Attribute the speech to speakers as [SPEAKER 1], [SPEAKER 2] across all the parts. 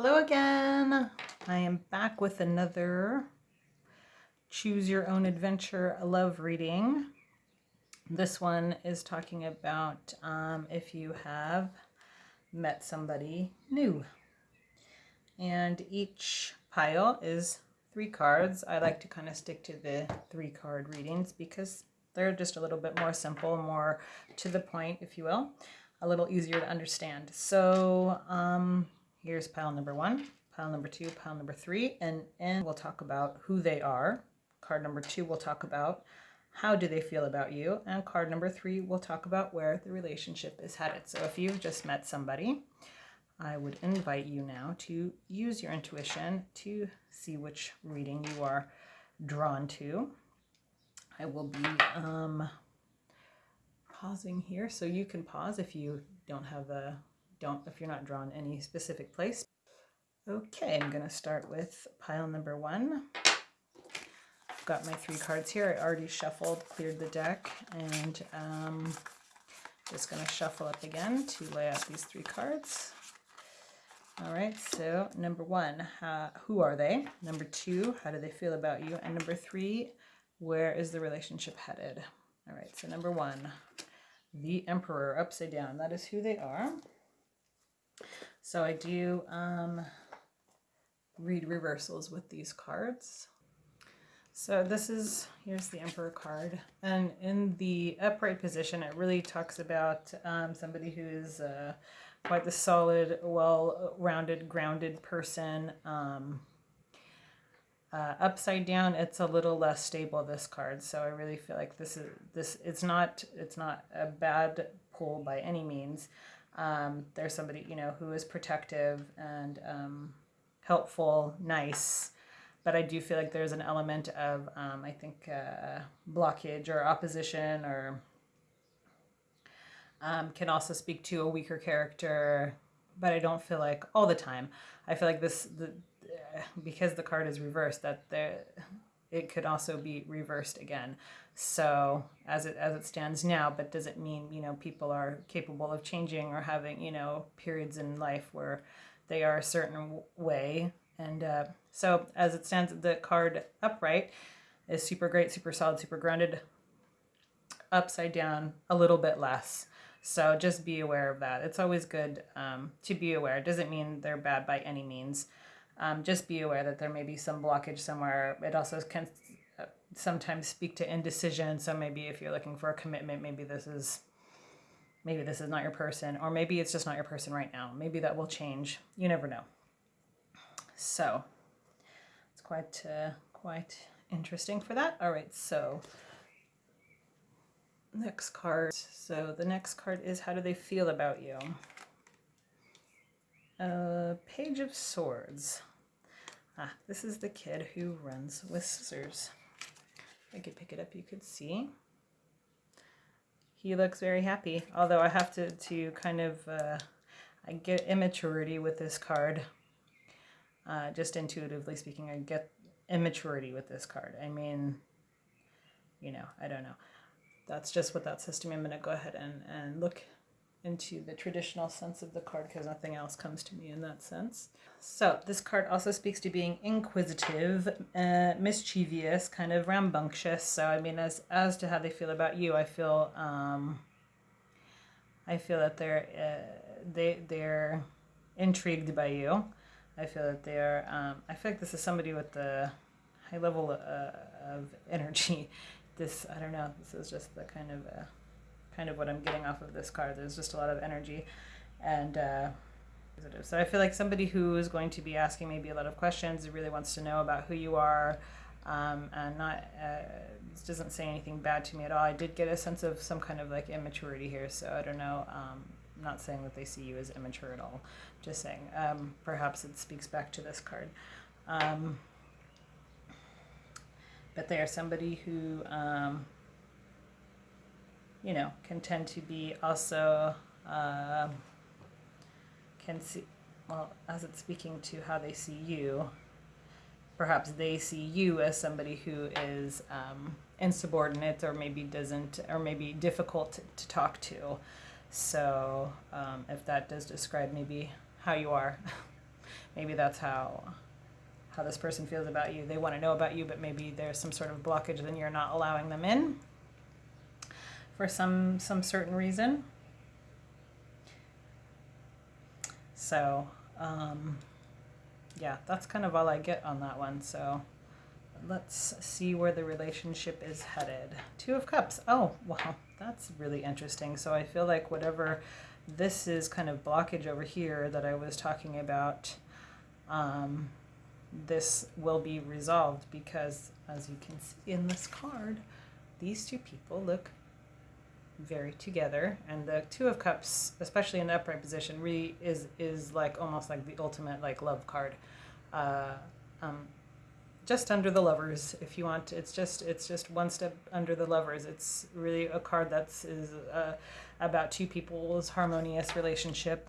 [SPEAKER 1] Hello again. I am back with another Choose Your Own Adventure love reading. This one is talking about um, if you have met somebody new. And each pile is three cards. I like to kind of stick to the three card readings because they're just a little bit more simple, more to the point, if you will, a little easier to understand. So, um, Here's pile number one, pile number two, pile number three, and, and we'll talk about who they are. Card number two, we'll talk about how do they feel about you. And card number three, we'll talk about where the relationship is headed. So if you've just met somebody, I would invite you now to use your intuition to see which reading you are drawn to. I will be um, pausing here, so you can pause if you don't have a don't if you're not drawn any specific place. Okay, I'm going to start with pile number one. I've got my three cards here. I already shuffled, cleared the deck, and um, just going to shuffle up again to lay out these three cards. All right, so number one, who are they? Number two, how do they feel about you? And number three, where is the relationship headed? All right, so number one, the Emperor upside down. That is who they are. So I do um, read reversals with these cards. So this is, here's the Emperor card. And in the upright position, it really talks about um, somebody who's uh, quite the solid, well-rounded, grounded person. Um, uh, upside down, it's a little less stable, this card. So I really feel like this is, this, it's not, it's not a bad pull by any means um, there's somebody you know who is protective and um, helpful, nice. But I do feel like there's an element of um, I think uh, blockage or opposition or um, can also speak to a weaker character. But I don't feel like all the time. I feel like this the because the card is reversed that there it could also be reversed again. So as it as it stands now, but does it mean you know people are capable of changing or having you know periods in life where they are a certain way? And uh, so as it stands, the card upright is super great, super solid, super grounded. Upside down, a little bit less. So just be aware of that. It's always good um, to be aware. It doesn't mean they're bad by any means. Um, just be aware that there may be some blockage somewhere. It also can sometimes speak to indecision. So maybe if you're looking for a commitment, maybe this is maybe this is not your person, or maybe it's just not your person right now. Maybe that will change. You never know. So it's quite uh, quite interesting for that. All right, so next card. So the next card is how do they feel about you? Uh, Page of Swords. Ah, this is the kid who runs with scissors. I could pick it up, you could see. He looks very happy, although I have to, to kind of, uh, I get immaturity with this card. Uh, just intuitively speaking, I get immaturity with this card. I mean, you know, I don't know. That's just what that system. I'm going to go ahead and, and look into the traditional sense of the card because nothing else comes to me in that sense. So this card also speaks to being inquisitive, uh, mischievous, kind of rambunctious. So I mean, as as to how they feel about you, I feel um, I feel that they're uh, they they're intrigued by you. I feel that they're um, I feel like this is somebody with the high level uh, of energy. This I don't know. This is just the kind of uh, kind of what I'm getting off of this card. There's just a lot of energy and uh, so I feel like somebody who is going to be asking maybe a lot of questions, really wants to know about who you are, um, and not uh, doesn't say anything bad to me at all. I did get a sense of some kind of like immaturity here, so I don't know. Um, I'm not saying that they see you as immature at all. Just saying, um, perhaps it speaks back to this card. Um, but they are somebody who um, you know, can tend to be also, uh, can see, well, as it's speaking to how they see you, perhaps they see you as somebody who is um, insubordinate or maybe doesn't, or maybe difficult to, to talk to. So um, if that does describe maybe how you are, maybe that's how how this person feels about you. They want to know about you, but maybe there's some sort of blockage and you're not allowing them in for some some certain reason. So, um, yeah, that's kind of all I get on that one. So let's see where the relationship is headed. Two of Cups. Oh, wow, that's really interesting. So I feel like whatever this is kind of blockage over here that I was talking about, um, this will be resolved because as you can see in this card, these two people look very together and the two of cups especially in the upright position really is is like almost like the ultimate like love card. Uh, um, just under the lovers if you want it's just it's just one step under the lovers. It's really a card that's is uh, about two people's harmonious relationship.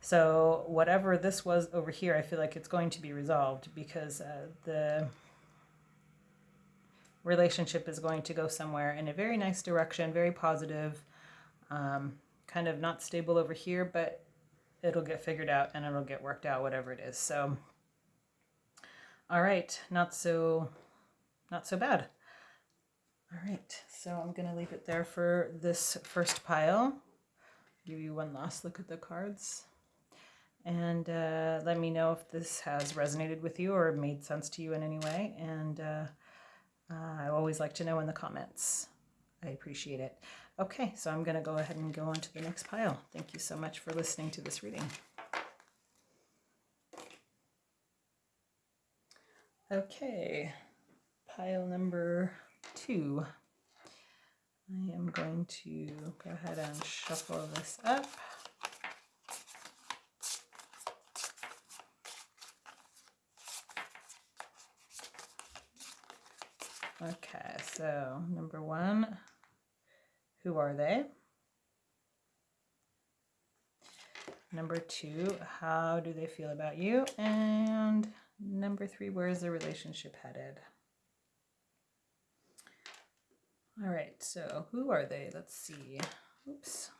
[SPEAKER 1] So whatever this was over here i feel like it's going to be resolved because uh, the relationship is going to go somewhere in a very nice direction, very positive, um, kind of not stable over here, but it'll get figured out and it'll get worked out, whatever it is. So, all right, not so, not so bad. All right, so I'm gonna leave it there for this first pile. Give you one last look at the cards. And uh, let me know if this has resonated with you or made sense to you in any way. And uh, uh, I always like to know in the comments. I appreciate it. Okay, so I'm going to go ahead and go on to the next pile. Thank you so much for listening to this reading. Okay, pile number two. I am going to go ahead and shuffle this up. Okay, so number one, who are they? Number two, how do they feel about you? And number three, where is the relationship headed? All right, so who are they? Let's see. Oops.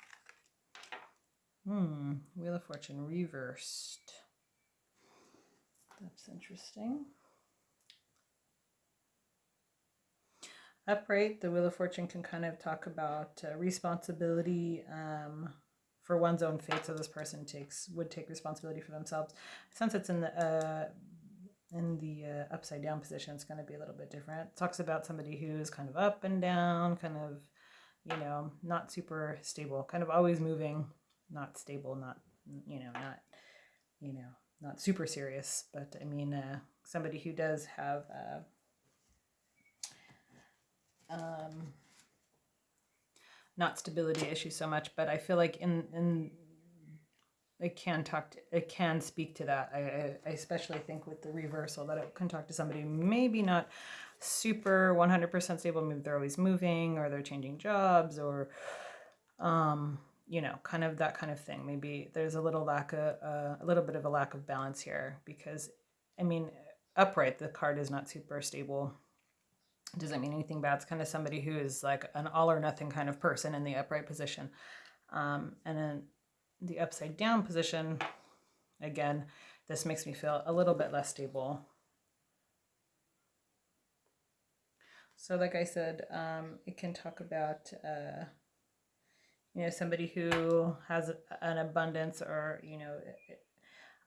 [SPEAKER 1] Hmm, Wheel of Fortune reversed. That's interesting. Upright, the Wheel of Fortune can kind of talk about uh, responsibility um, for one's own fate. So this person takes would take responsibility for themselves. Since it's in the uh, in the uh, upside down position, it's going to be a little bit different. It talks about somebody who's kind of up and down, kind of you know not super stable, kind of always moving, not stable, not you know not you know not super serious. But I mean uh, somebody who does have uh, um, not stability issues so much, but I feel like in in it can talk to, it can speak to that. I, I especially think with the reversal that it can talk to somebody maybe not super 100% stable, maybe they're always moving or they're changing jobs or um you know, kind of that kind of thing. Maybe there's a little lack of uh, a little bit of a lack of balance here because I mean, upright the card is not super stable doesn't mean anything bad. It's kind of somebody who is like an all or nothing kind of person in the upright position. Um, and then the upside down position, again, this makes me feel a little bit less stable. So like I said, um, it can talk about, uh, you know, somebody who has an abundance or, you know,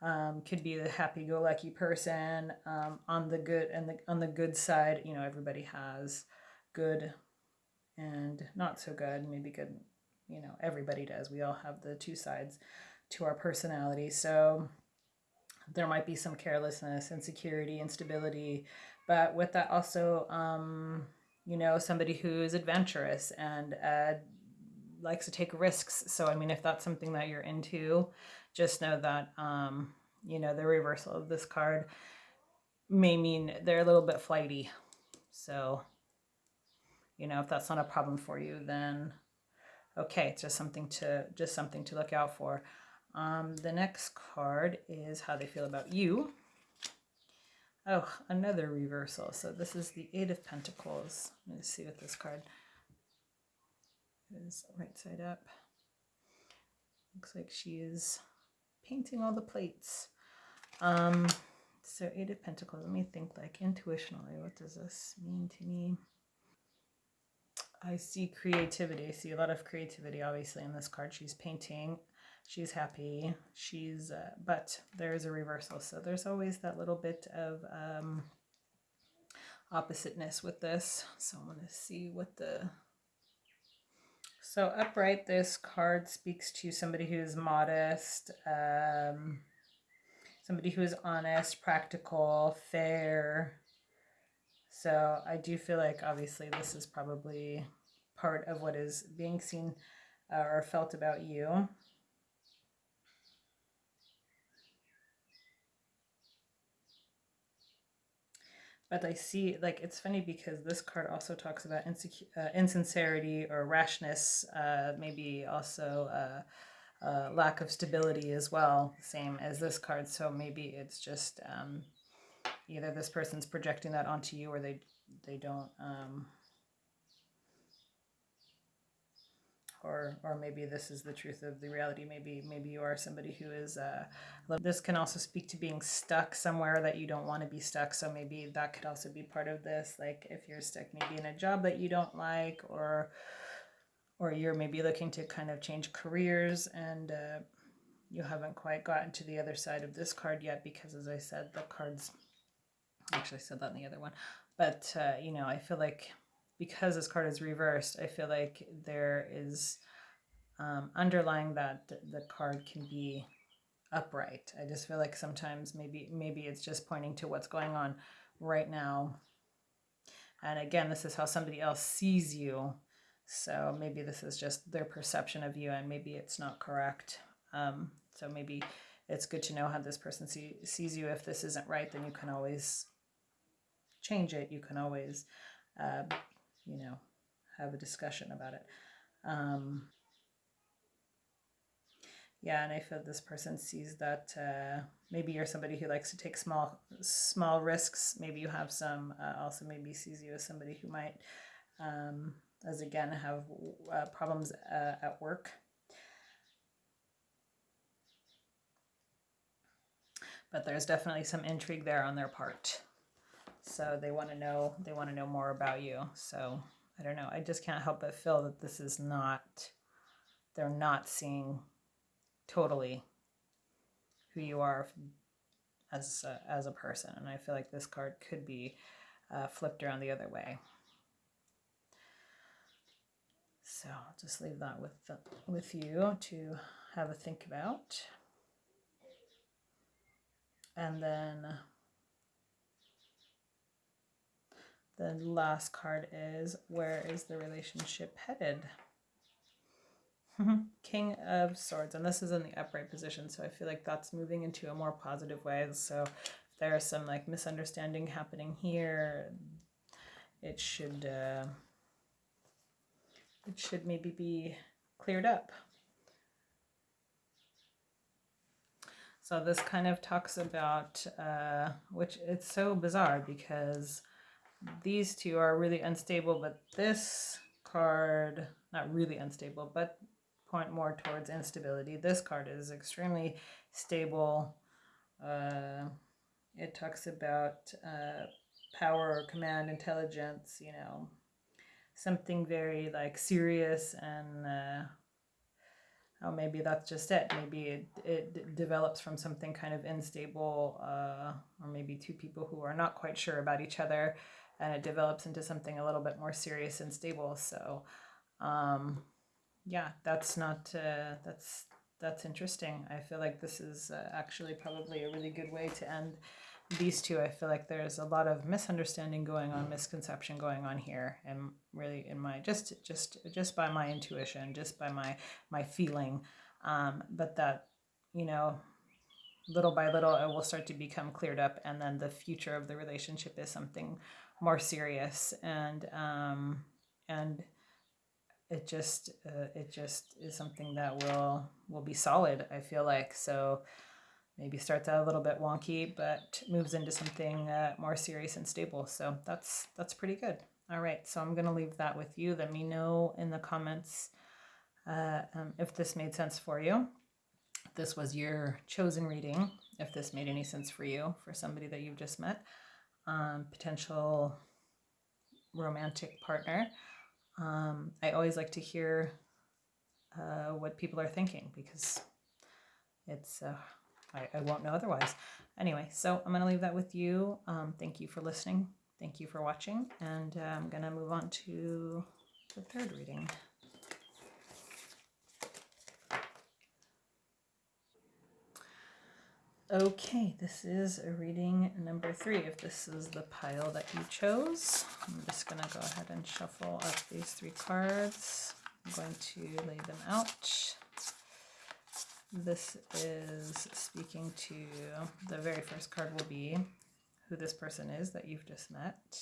[SPEAKER 1] um, could be the happy-go-lucky person um, on the good and the on the good side you know everybody has good and not so good maybe good you know everybody does. We all have the two sides to our personality. So there might be some carelessness insecurity instability but with that also um, you know somebody who's adventurous and uh, likes to take risks. So i mean if that's something that you're into just know that, um, you know, the reversal of this card may mean they're a little bit flighty. So, you know, if that's not a problem for you, then okay, it's just something to just something to look out for. Um, the next card is how they feel about you. Oh, another reversal. So this is the Eight of Pentacles. Let me see what this card is right side up. Looks like she is painting all the plates. Um, so Eight of Pentacles. Let me think like intuitionally. What does this mean to me? I see creativity. I see a lot of creativity, obviously, in this card. She's painting. She's happy. She's, uh, but there's a reversal. So there's always that little bit of um, oppositeness with this. So I'm going to see what the so upright, this card speaks to somebody who is modest, um, somebody who is honest, practical, fair. So I do feel like obviously this is probably part of what is being seen uh, or felt about you. But I see like it's funny because this card also talks about insecu- uh, insincerity or rashness, uh, maybe also uh, uh, lack of stability as well, same as this card. So maybe it's just um, either this person's projecting that onto you or they they don't. Um, or or maybe this is the truth of the reality. Maybe maybe you are somebody who is uh this can also speak to being stuck somewhere that you don't want to be stuck. So maybe that could also be part of this. Like if you're stuck maybe in a job that you don't like or or you're maybe looking to kind of change careers and uh, you haven't quite gotten to the other side of this card yet because as i said the cards actually said that in the other one but uh, you know i feel like because this card is reversed, I feel like there is um, underlying that the card can be upright. I just feel like sometimes maybe maybe it's just pointing to what's going on right now. And again, this is how somebody else sees you. So maybe this is just their perception of you and maybe it's not correct. Um, so maybe it's good to know how this person see, sees you. If this isn't right, then you can always change it. You can always uh, you know, have a discussion about it. Um, yeah, and I feel this person sees that uh, maybe you're somebody who likes to take small small risks. Maybe you have some. Uh, also, maybe sees you as somebody who might, um, as again, have uh, problems uh, at work. But there's definitely some intrigue there on their part. So they want to know they want to know more about you. So I don't know. I just can't help but feel that this is not they're not seeing totally who you are as a, as a person, and I feel like this card could be uh, flipped around the other way. So I'll just leave that with the, with you to have a think about. And then The last card is Where is the relationship headed? King of Swords, and this is in the upright position, so I feel like that's moving into a more positive way. So there's some like misunderstanding happening here, it should uh, it should maybe be cleared up. So this kind of talks about, uh, which it's so bizarre because these two are really unstable, but this card, not really unstable, but point more towards instability. This card is extremely stable. Uh, it talks about uh, power, command, intelligence, you know, something very like serious and uh, oh, maybe that's just it. Maybe it, it develops from something kind of unstable, uh, or maybe two people who are not quite sure about each other and it develops into something a little bit more serious and stable. So, um, yeah, that's not uh, that's that's interesting. I feel like this is uh, actually probably a really good way to end these two. I feel like there's a lot of misunderstanding going on, misconception going on here, and really in my just just just by my intuition, just by my my feeling, um, but that you know little by little it will start to become cleared up and then the future of the relationship is something more serious and um, and it just uh, it just is something that will will be solid i feel like. So maybe starts out a little bit wonky but moves into something uh, more serious and stable. So that's that's pretty good. All right. So i'm going to leave that with you. Let me know in the comments uh, um, if this made sense for you. This was your chosen reading if this made any sense for you, for somebody that you've just met, um, potential romantic partner. Um, I always like to hear uh, what people are thinking because it's, uh, I, I won't know otherwise. Anyway, so I'm going to leave that with you. Um, thank you for listening. Thank you for watching. And uh, I'm going to move on to the third reading. Okay, this is a reading number three. If this is the pile that you chose, I'm just going to go ahead and shuffle up these three cards. I'm going to lay them out. This is speaking to the very first card will be who this person is that you've just met.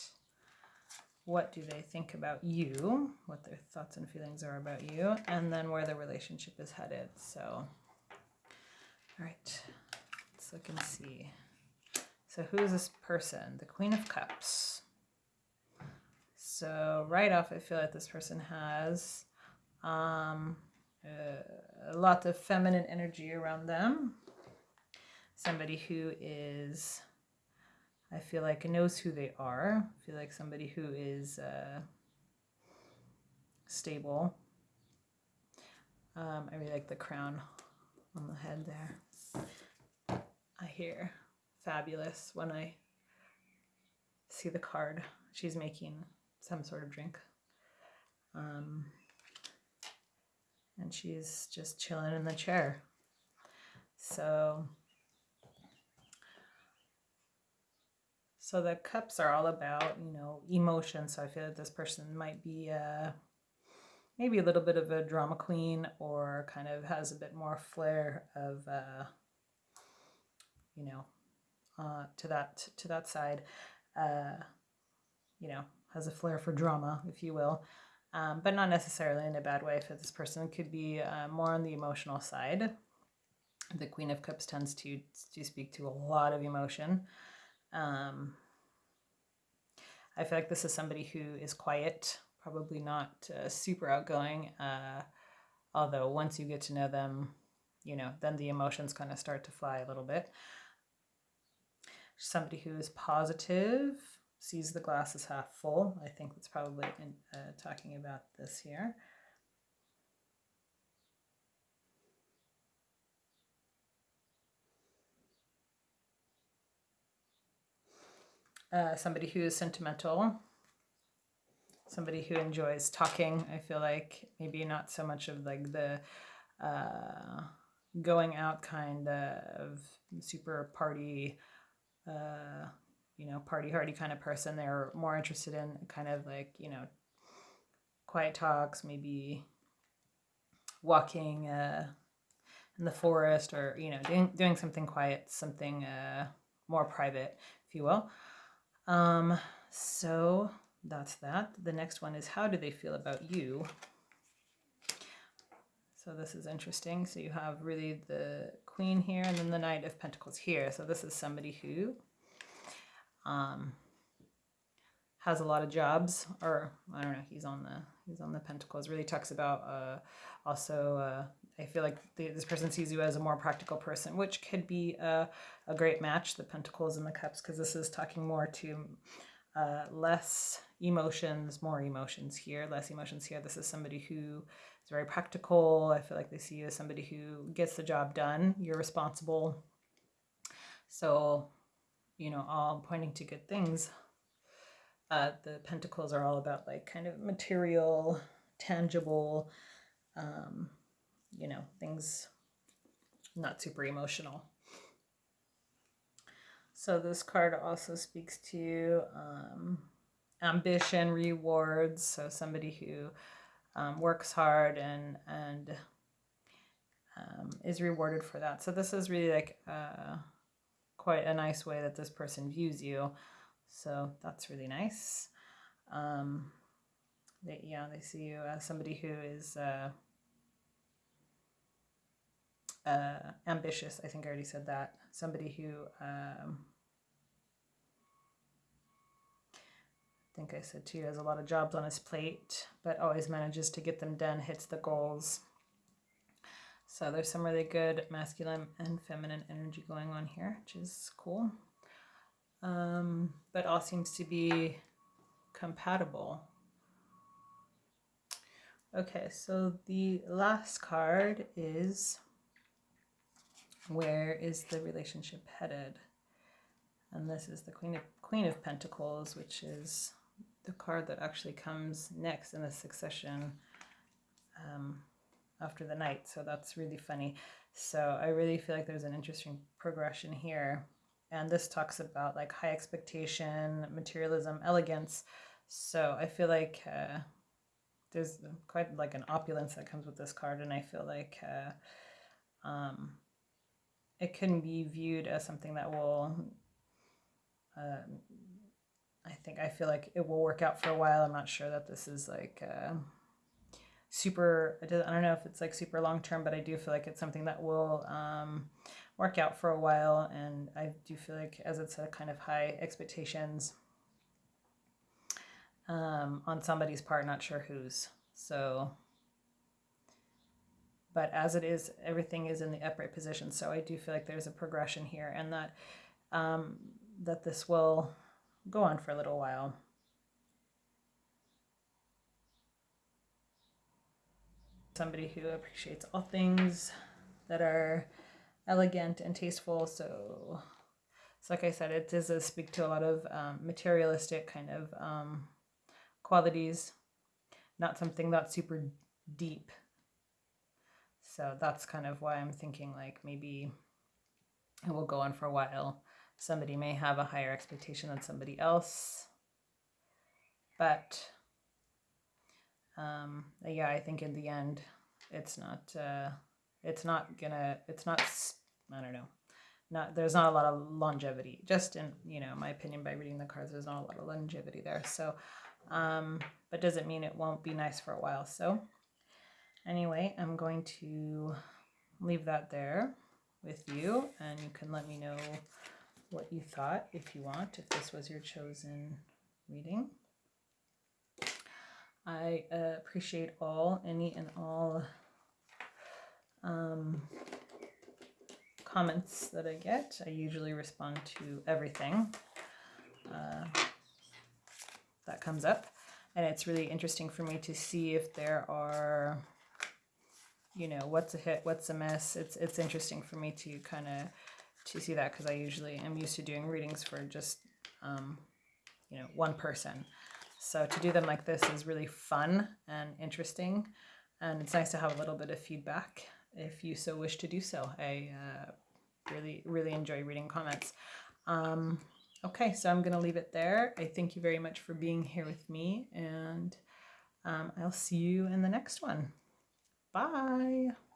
[SPEAKER 1] What do they think about you? What their thoughts and feelings are about you, and then where the relationship is headed. So, all right look and see. So who is this person? The Queen of Cups. So right off, I feel like this person has um, a, a lot of feminine energy around them. Somebody who is, I feel like, knows who they are. I feel like somebody who is uh, stable. Um, I really like the crown on the head there. I hear fabulous when I see the card. She's making some sort of drink. Um, and she's just chilling in the chair. So, so the cups are all about, you know, emotion. So I feel that this person might be a, maybe a little bit of a drama queen or kind of has a bit more flair of, uh, you know, uh, to that to that side, uh, you know, has a flair for drama, if you will, um, but not necessarily in a bad way. If this person could be uh, more on the emotional side, the Queen of Cups tends to to speak to a lot of emotion. Um, I feel like this is somebody who is quiet, probably not uh, super outgoing. Uh, although once you get to know them, you know, then the emotions kind of start to fly a little bit somebody who is positive, sees the glass as half full. I think that's probably in, uh, talking about this here. Uh, somebody who is sentimental, somebody who enjoys talking. I feel like maybe not so much of like the uh, going out kind of super party you know, party hardy kind of person. They're more interested in kind of like, you know, quiet talks, maybe walking uh, in the forest or, you know, doing, doing something quiet, something uh, more private, if you will. Um, so that's that. The next one is how do they feel about you? So this is interesting. So you have really the Queen here and then the Knight of Pentacles here. So this is somebody who um, has a lot of jobs or I don't know, he's on the he's on the Pentacles. Really talks about uh, also uh, I feel like the, this person sees you as a more practical person, which could be a, a great match, the Pentacles and the Cups, because this is talking more to uh, less emotions, more emotions here, less emotions here. This is somebody who is very practical. I feel like they see you as somebody who gets the job done. You're responsible. So, you know, all pointing to good things. Uh, the pentacles are all about like kind of material, tangible, um, you know, things not super emotional. So this card also speaks to um, ambition, rewards. So somebody who um, works hard and and um, is rewarded for that. So this is really like uh, quite a nice way that this person views you. So that's really nice. Um, they, yeah, they see you as somebody who is uh, uh, ambitious. I think I already said that. Somebody who um, think I said too, has a lot of jobs on his plate, but always manages to get them done, hits the goals. So there's some really good masculine and feminine energy going on here, which is cool. Um, but all seems to be compatible. Okay, so the last card is where is the relationship headed? And this is the Queen of Queen of Pentacles, which is the card that actually comes next in the succession um, after the Knight. So that's really funny. So I really feel like there's an interesting progression here. And this talks about like high expectation, materialism, elegance. So I feel like uh, there's quite like an opulence that comes with this card. And I feel like uh, um, it can be viewed as something that will uh, I think I feel like it will work out for a while. I'm not sure that this is like uh, super. I don't know if it's like super long term, but I do feel like it's something that will um, work out for a while. And I do feel like as it's a kind of high expectations um, on somebody's part, not sure whose. So, but as it is, everything is in the upright position. So I do feel like there's a progression here, and that um, that this will go on for a little while. Somebody who appreciates all things that are elegant and tasteful. So, so like I said, it does speak to a lot of um, materialistic kind of um, qualities, not something that's super deep. So that's kind of why I'm thinking like maybe it will go on for a while. Somebody may have a higher expectation than somebody else. But um, yeah, I think in the end, it's not, uh, it's not gonna, it's not, I don't know, not, there's not a lot of longevity. Just in, you know, my opinion, by reading the cards, there's not a lot of longevity there. So, um, but doesn't mean it won't be nice for a while. So anyway, I'm going to leave that there with you and you can let me know what you thought if you want, if this was your chosen reading. I uh, appreciate all, any and all um, comments that I get. I usually respond to everything uh, that comes up. And it's really interesting for me to see if there are, you know, what's a hit, what's a miss. It's, it's interesting for me to kind of to see that because I usually am used to doing readings for just, um, you know, one person. So to do them like this is really fun and interesting. And it's nice to have a little bit of feedback if you so wish to do so. I uh, really, really enjoy reading comments. Um, okay, so I'm going to leave it there. I thank you very much for being here with me, and um, I'll see you in the next one. Bye.